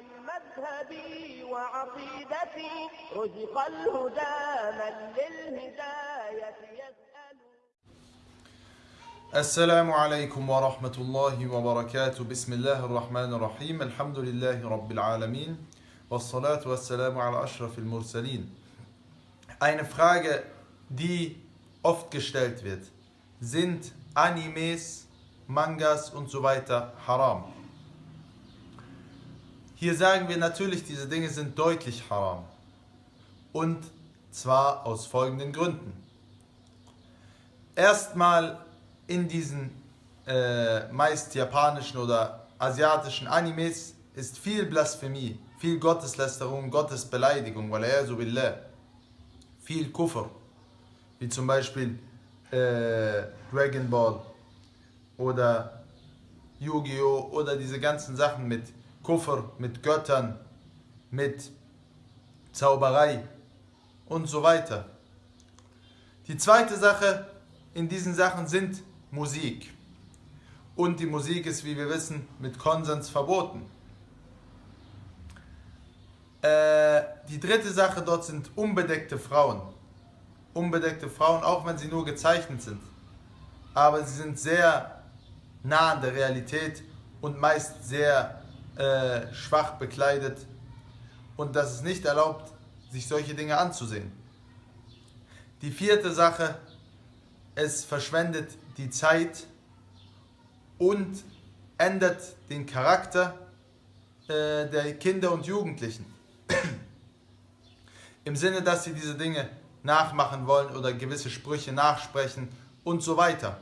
عن مذهبي وعقيدتي رزق الهدى من للهداية السلام عليكم ورحمة الله وبركاته بسم الله الرحمن الرحيم الحمد لله رب العالمين والصلاة والسلام على أشرف المرسلين Eine Frage, die oft gestellt wird. Sind Animes, Mangas und so weiter haram? Hier sagen wir natürlich, diese Dinge sind deutlich haram. Und zwar aus folgenden Gründen. Erstmal in diesen äh, meist japanischen oder asiatischen Animes ist viel Blasphemie, viel Gotteslästerung, Gottesbeleidigung, billah, viel Kufr, wie zum Beispiel äh, Dragon Ball oder Yu-Gi-Oh! oder diese ganzen Sachen mit Kufr, mit Göttern, mit Zauberei und so weiter. Die zweite Sache in diesen Sachen sind Musik. Und die Musik ist, wie wir wissen, mit Konsens verboten. Äh, die dritte Sache dort sind unbedeckte Frauen. Unbedeckte Frauen, auch wenn sie nur gezeichnet sind. Aber sie sind sehr nah an der Realität und meist sehr äh, schwach bekleidet. Und das ist nicht erlaubt, sich solche Dinge anzusehen. Die vierte Sache, es verschwendet die Zeit und ändert den Charakter äh, der Kinder und Jugendlichen. Im Sinne, dass sie diese Dinge nachmachen wollen oder gewisse Sprüche nachsprechen und so weiter.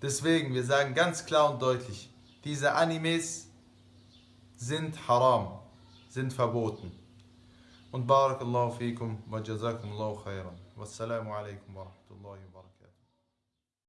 Deswegen, wir sagen ganz klar und deutlich, diese Animes sind haram, sind verboten. Und Barakallahu fikum wa jazakumullahu khairan. Wassalamu alaikum wa rahmatullahi wa barakatuh.